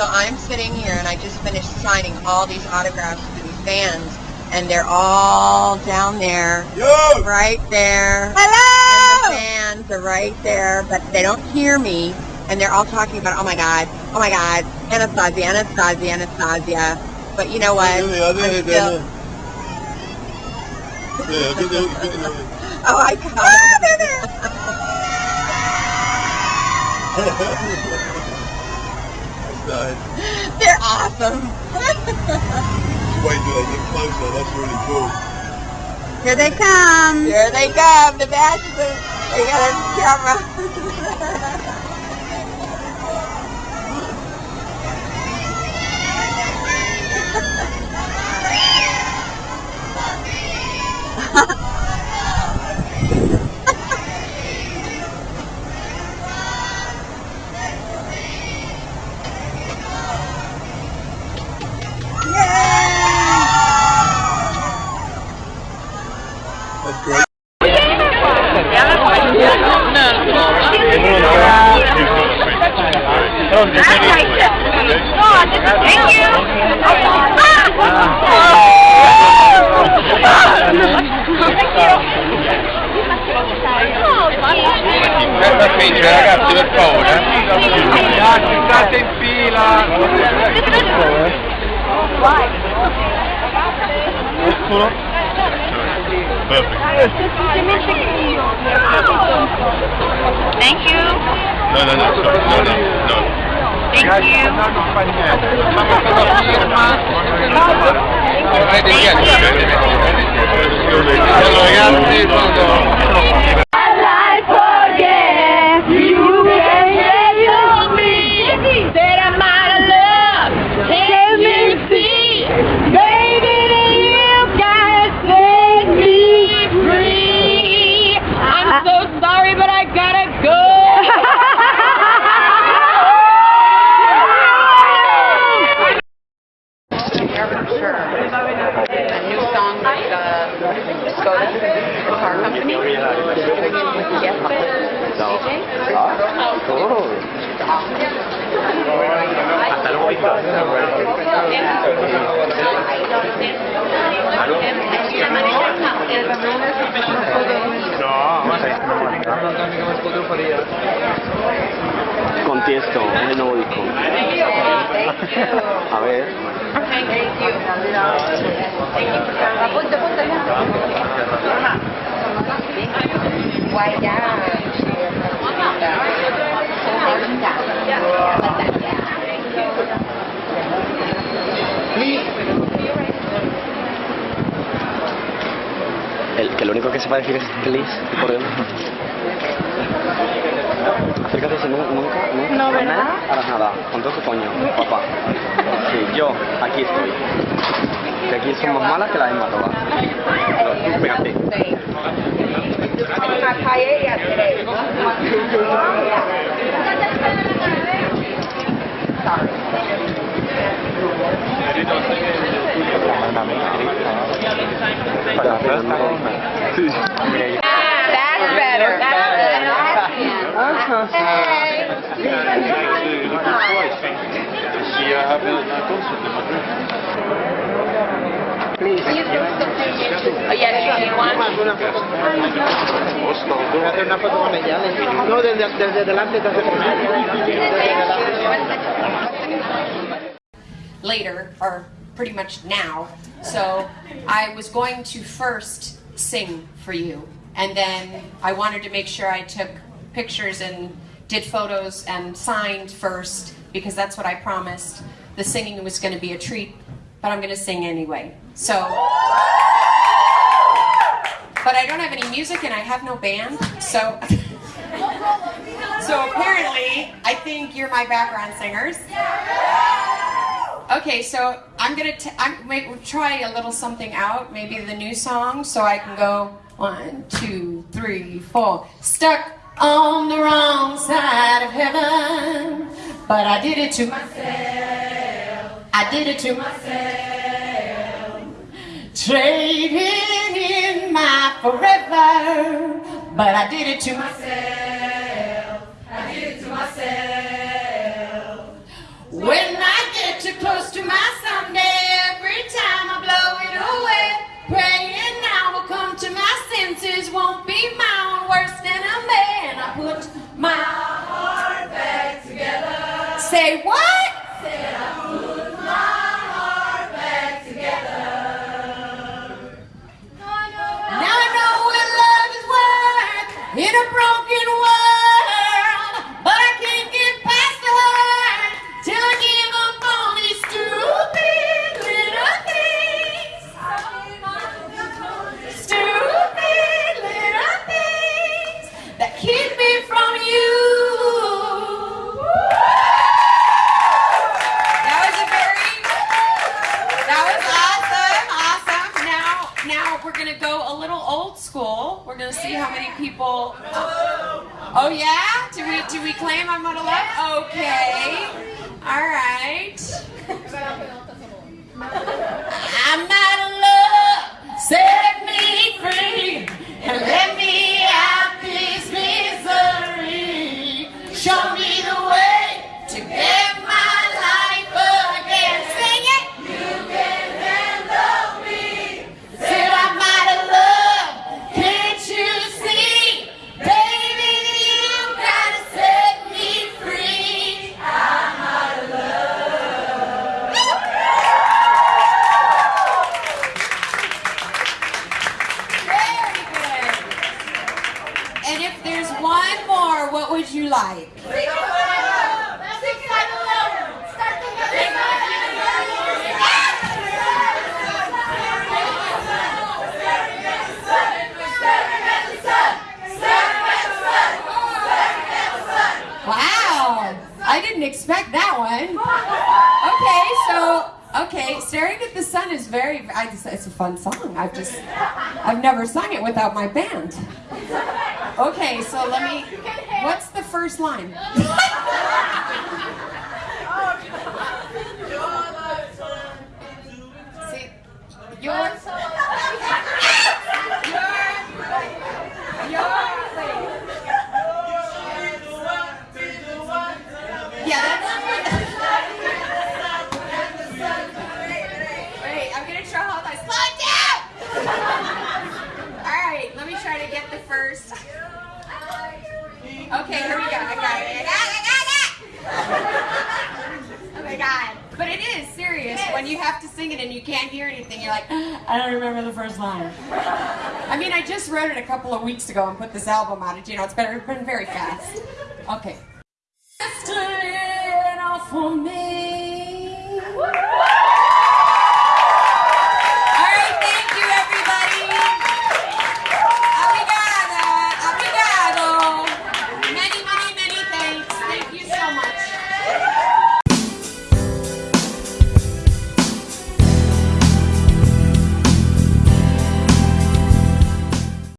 So I'm sitting here and I just finished signing all these autographs for these fans and they're all down there. Yo! Right there. Hello! And the fans are right there, but they don't hear me and they're all talking about, oh my god, oh my god, Anastacia, Anastacia, Anastacia. But you know what? I'm still, oh my god. Ah, they're there. They're awesome. Wait till they get closer, that's really cool. Here they come. Here they come, the bachelors. They got a camera. Thank you. Favore Ragazzi state in fila Thank you. No, no, no, sorry, no, no, no. Thank you. ragazzi sono Sorry, Contiesto, es el nuevo disco. A ver. Apunta, apunta Guay ya. El, que lo único que se va a decir es please y corriendo. Acércate si nu- nunca, nunca. No, ¿verdad? Harás nada. Con todo tu coño, papá. Sí, yo, aquí estoy. Que aquí son más malas que las mismas todas. Tú, Pégate. Una paella today. That's better. Oh, yeah, do you want? Voy a hacer una foto con ella. No, desde, desde delante te hace later, or pretty much now. So I was going to first sing for you, and then I wanted to make sure I took pictures and did photos and signed first because that's what I promised. The singing was going to be a treat, but I'm going to sing anyway. So. But I don't have any music and I have no band, so. so apparently, I think you're my background singers. Okay, so I'm gonna t- I'm, wait, we'll try a little something out, maybe the new song, so I can go one, two, three, four. Stuck on the wrong side of heaven, but I did it to myself. I did it to myself. Trading my forever, but I did it to myself. I did it to myself. When I get too close to my someday. Every time I blow it away, praying now will come to my senses. Won't be own worse than a man. I put my heart back together. Say what? Gonna see how many people. Oh yeah? Do we do we claim I'm out of love? Okay. Is very. I just, it's a fun song. I've just, I've never sung it without my band. Okay, so let me. What's the first line? See, your. First. Okay, here we go. I got it. I got it. I got it! Oh my god. But it is serious when you have to sing it and you can't hear anything. You're like, I don't remember the first line. I mean, I just wrote it a couple of weeks ago and put this album out. It, you know, it's been, been very fast. Okay. Just lay it off for me.